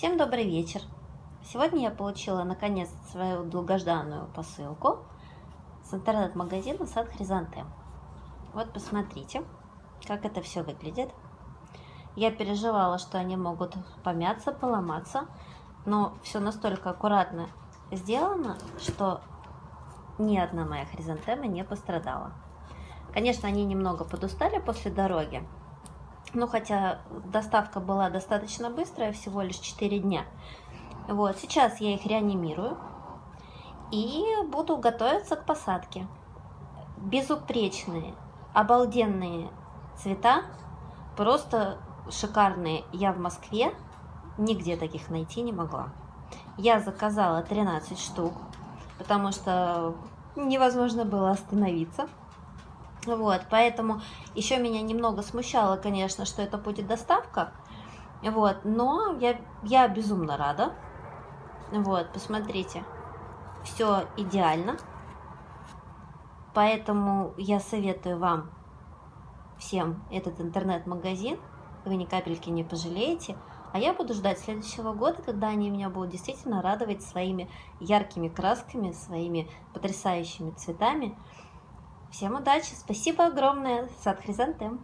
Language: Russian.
Всем добрый вечер! Сегодня я получила наконец свою долгожданную посылку с интернет-магазина Сад Хризантем. Вот посмотрите, как это все выглядит. Я переживала, что они могут помяться, поломаться, но все настолько аккуратно сделано, что ни одна моя хризантема не пострадала. Конечно, они немного подустали после дороги, ну, хотя доставка была достаточно быстрая, всего лишь 4 дня. Вот, сейчас я их реанимирую и буду готовиться к посадке. Безупречные, обалденные цвета, просто шикарные. Я в Москве нигде таких найти не могла. Я заказала 13 штук, потому что невозможно было остановиться. Вот, поэтому еще меня немного смущало, конечно, что это будет доставка. Вот, но я, я безумно рада. Вот, посмотрите, все идеально. Поэтому я советую вам всем этот интернет-магазин. Вы ни капельки не пожалеете. А я буду ждать следующего года, когда они меня будут действительно радовать своими яркими красками, своими потрясающими цветами. Всем удачи, спасибо огромное, сад Хризантем.